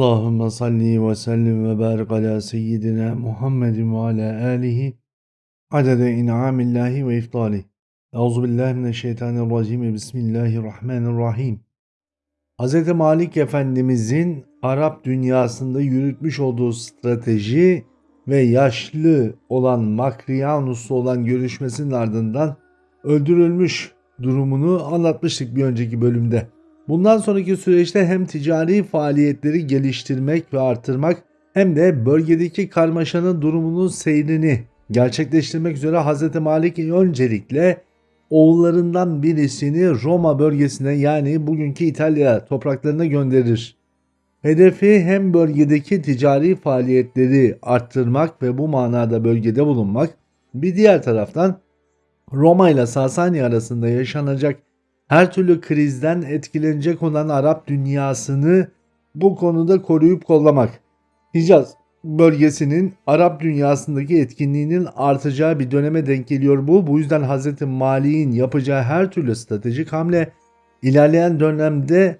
Allahümme salli ve sellim ve barik ala seyyidina Muhammedin ve ala alihi adede in'amillahi ve iftali. Euzubillahimineşşeytanirracim. Bismillahirrahmanirrahim. Hz. Malik Efendimizin Arap dünyasında yürütmüş olduğu strateji ve yaşlı olan Makriyanus'la olan görüşmesinin ardından öldürülmüş durumunu anlatmıştık bir önceki bölümde. Bundan sonraki süreçte hem ticari faaliyetleri geliştirmek ve artırmak hem de bölgedeki karmaşanın durumunun seyrini gerçekleştirmek üzere Hz. Malik öncelikle oğullarından birisini Roma bölgesine yani bugünkü İtalya topraklarına gönderir. Hedefi hem bölgedeki ticari faaliyetleri arttırmak ve bu manada bölgede bulunmak, bir diğer taraftan Roma ile Sasani arasında yaşanacak her türlü krizden etkilenecek olan Arap dünyasını bu konuda koruyup kollamak. Hicaz bölgesinin Arap dünyasındaki etkinliğinin artacağı bir döneme denk geliyor bu. Bu yüzden Hz. Mali'nin yapacağı her türlü stratejik hamle ilerleyen dönemde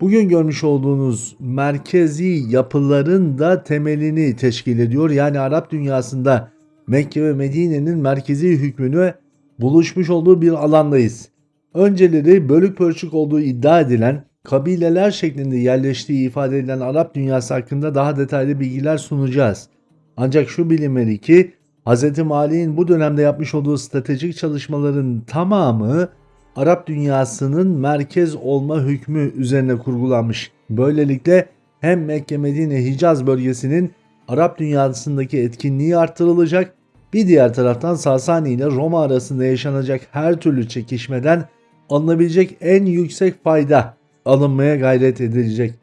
bugün görmüş olduğunuz merkezi yapıların da temelini teşkil ediyor. Yani Arap dünyasında Mekke ve Medine'nin merkezi hükmünü buluşmuş olduğu bir alandayız. Önceleri bölük pörçük olduğu iddia edilen kabileler şeklinde yerleştiği ifade edilen Arap dünyası hakkında daha detaylı bilgiler sunacağız. Ancak şu bilinmeli ki Hz. Mali'nin bu dönemde yapmış olduğu stratejik çalışmaların tamamı Arap dünyasının merkez olma hükmü üzerine kurgulanmış. Böylelikle hem Mekke, Medine, Hicaz bölgesinin Arap dünyasındaki etkinliği arttırılacak, bir diğer taraftan Sasani ile Roma arasında yaşanacak her türlü çekişmeden alınabilecek en yüksek fayda alınmaya gayret edilecek.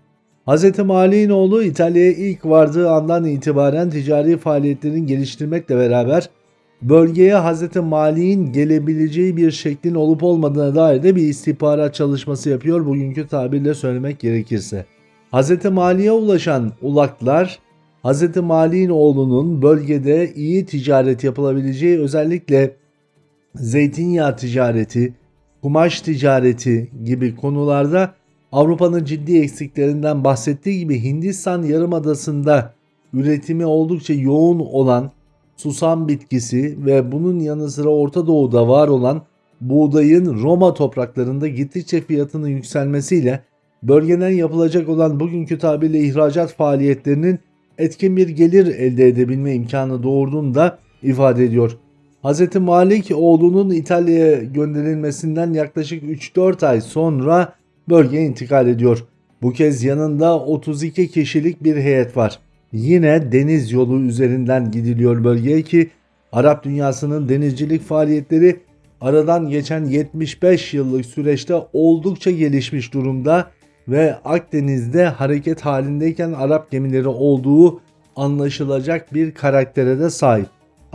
Hz. Mali'nin oğlu İtalya'ya ilk vardığı andan itibaren ticari faaliyetlerini geliştirmekle beraber bölgeye Hz. Mali'nin gelebileceği bir şeklin olup olmadığına dair de bir istihbarat çalışması yapıyor bugünkü tabirle söylemek gerekirse. Hz. Mali'ye ulaşan ulaklar Hz. Mali'nin oğlunun bölgede iyi ticaret yapılabileceği özellikle zeytinyağı ticareti, kumaş ticareti gibi konularda Avrupa'nın ciddi eksiklerinden bahsettiği gibi Hindistan yarımadasında üretimi oldukça yoğun olan susam bitkisi ve bunun yanı sıra Orta Doğu'da var olan buğdayın Roma topraklarında gittikçe fiyatının yükselmesiyle bölgeden yapılacak olan bugünkü tabirle ihracat faaliyetlerinin etkin bir gelir elde edebilme imkanı doğurduğunu da ifade ediyor. Hz. Malik oğlunun İtalya'ya gönderilmesinden yaklaşık 3-4 ay sonra bölgeye intikal ediyor. Bu kez yanında 32 kişilik bir heyet var. Yine deniz yolu üzerinden gidiliyor bölgeye ki Arap dünyasının denizcilik faaliyetleri aradan geçen 75 yıllık süreçte oldukça gelişmiş durumda ve Akdeniz'de hareket halindeyken Arap gemileri olduğu anlaşılacak bir karaktere de sahip.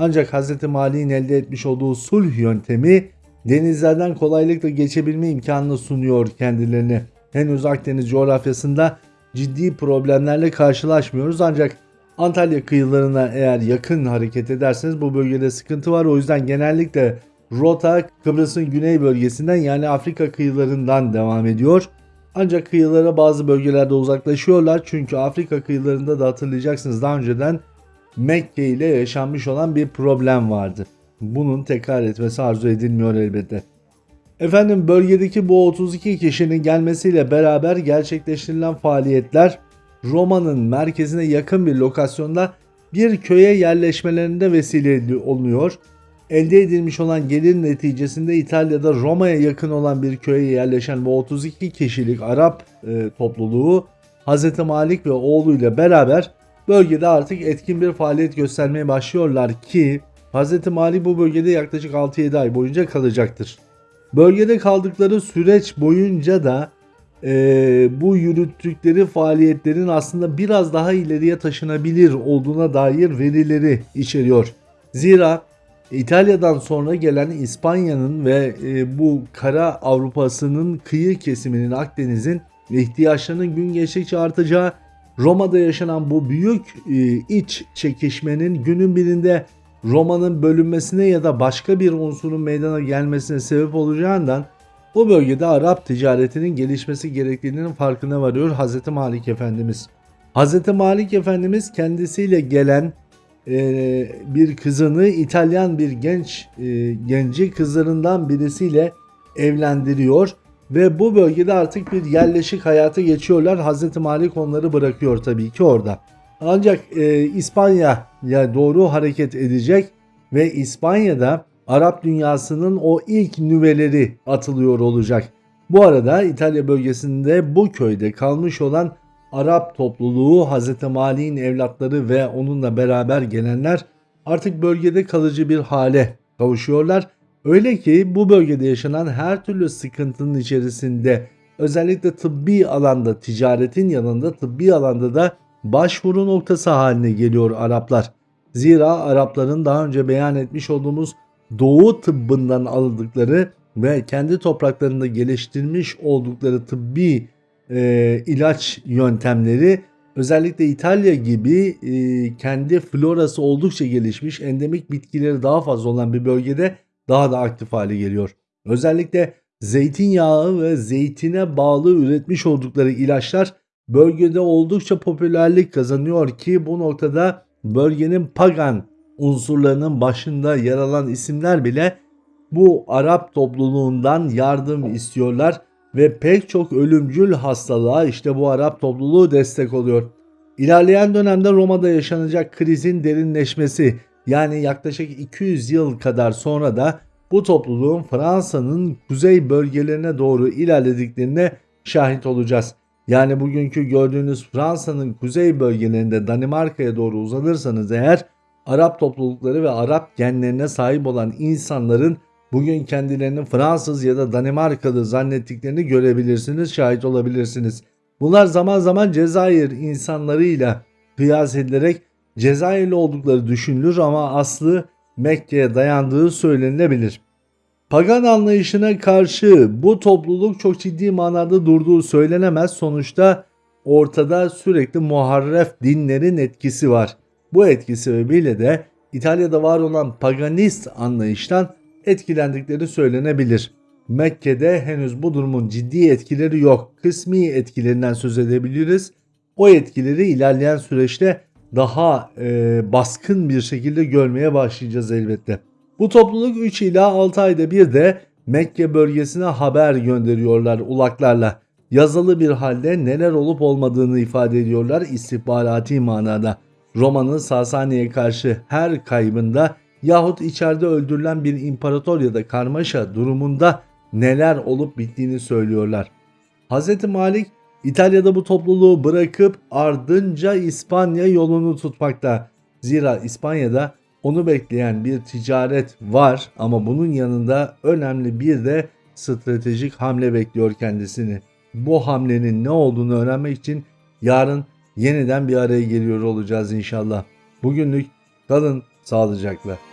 Ancak Hz. Mali'nin elde etmiş olduğu sulh yöntemi denizlerden kolaylıkla geçebilme imkanını sunuyor kendilerine. Henüz Akdeniz coğrafyasında ciddi problemlerle karşılaşmıyoruz ancak Antalya kıyılarına eğer yakın hareket ederseniz bu bölgede sıkıntı var. O yüzden genellikle rota Kıbrıs'ın güney bölgesinden yani Afrika kıyılarından devam ediyor. Ancak kıyılara bazı bölgelerde uzaklaşıyorlar çünkü Afrika kıyılarında da hatırlayacaksınız daha önceden Mekke ile yaşanmış olan bir problem vardı. Bunun tekrar etmesi arzu edilmiyor elbette. Efendim bölgedeki bu 32 kişinin gelmesiyle beraber gerçekleştirilen faaliyetler Roma'nın merkezine yakın bir lokasyonda bir köye yerleşmelerinde vesile olunuyor. Elde edilmiş olan gelir neticesinde İtalya'da Roma'ya yakın olan bir köye yerleşen bu 32 kişilik Arap e, topluluğu Hz. Malik ve oğluyla beraber bölgede artık etkin bir faaliyet göstermeye başlıyorlar ki Hz. Mali bu bölgede yaklaşık 6-7 ay boyunca kalacaktır. Bölgede kaldıkları süreç boyunca da e, bu yürüttükleri faaliyetlerin aslında biraz daha ileriye taşınabilir olduğuna dair verileri içeriyor. Zira İtalya'dan sonra gelen İspanya'nın ve e, bu kara Avrupa'sının kıyı kesiminin Akdeniz'in ihtiyaçlarının gün geçtikçe artacağı Roma'da yaşanan bu büyük e, iç çekişmenin günün birinde Roma'nın bölünmesine ya da başka bir unsurun meydana gelmesine sebep olacağından bu bölgede Arap ticaretinin gelişmesi gerektiğinin farkına varıyor Hz. Malik Efendimiz. Hz. Malik Efendimiz kendisiyle gelen e, bir kızını İtalyan bir genç e, genci kızlarından birisiyle evlendiriyor ve bu bölgede artık bir yerleşik hayata geçiyorlar. Hz. Malik onları bırakıyor tabii ki orada. Ancak e, İspanya'ya doğru hareket edecek ve İspanya'da Arap dünyasının o ilk nüveleri atılıyor olacak. Bu arada İtalya bölgesinde bu köyde kalmış olan Arap topluluğu Hz. Mali'nin evlatları ve onunla beraber gelenler artık bölgede kalıcı bir hale kavuşuyorlar. Öyle ki bu bölgede yaşanan her türlü sıkıntının içerisinde özellikle tıbbi alanda ticaretin yanında tıbbi alanda da başvuru noktası haline geliyor Araplar. Zira Arapların daha önce beyan etmiş olduğumuz doğu tıbbından aldıkları ve kendi topraklarında geliştirmiş oldukları tıbbi e, ilaç yöntemleri özellikle İtalya gibi e, kendi florası oldukça gelişmiş endemik bitkileri daha fazla olan bir bölgede daha da aktif hale geliyor. Özellikle zeytinyağı ve zeytine bağlı üretmiş oldukları ilaçlar bölgede oldukça popülerlik kazanıyor ki bu noktada bölgenin pagan unsurlarının başında yer alan isimler bile bu Arap topluluğundan yardım istiyorlar ve pek çok ölümcül hastalığa işte bu Arap topluluğu destek oluyor. İlerleyen dönemde Roma'da yaşanacak krizin derinleşmesi yani yaklaşık 200 yıl kadar sonra da bu topluluğun Fransa'nın kuzey bölgelerine doğru ilerlediklerine şahit olacağız. Yani bugünkü gördüğünüz Fransa'nın kuzey bölgelerinde Danimarka'ya doğru uzanırsanız eğer Arap toplulukları ve Arap genlerine sahip olan insanların bugün kendilerini Fransız ya da Danimarkalı zannettiklerini görebilirsiniz, şahit olabilirsiniz. Bunlar zaman zaman Cezayir insanlarıyla kıyas edilerek Cezayirli oldukları düşünülür ama aslı Mekke'ye dayandığı söylenilebilir. Pagan anlayışına karşı bu topluluk çok ciddi manada durduğu söylenemez. Sonuçta ortada sürekli muharref dinlerin etkisi var. Bu etki sebebiyle de İtalya'da var olan paganist anlayıştan etkilendikleri söylenebilir. Mekke'de henüz bu durumun ciddi etkileri yok. Kısmi etkilerinden söz edebiliriz. O etkileri ilerleyen süreçte daha e, baskın bir şekilde görmeye başlayacağız elbette. Bu topluluk 3 ila 6 ayda bir de Mekke bölgesine haber gönderiyorlar ulaklarla. Yazılı bir halde neler olup olmadığını ifade ediyorlar istihbarati manada. Roma'nın Sasani'ye karşı her kaybında yahut içeride öldürülen bir imparator ya da karmaşa durumunda neler olup bittiğini söylüyorlar. Hz. Malik İtalya'da bu topluluğu bırakıp ardınca İspanya yolunu tutmakta. Zira İspanya'da onu bekleyen bir ticaret var ama bunun yanında önemli bir de stratejik hamle bekliyor kendisini. Bu hamlenin ne olduğunu öğrenmek için yarın yeniden bir araya geliyor olacağız inşallah. Bugünlük kalın sağlıcakla.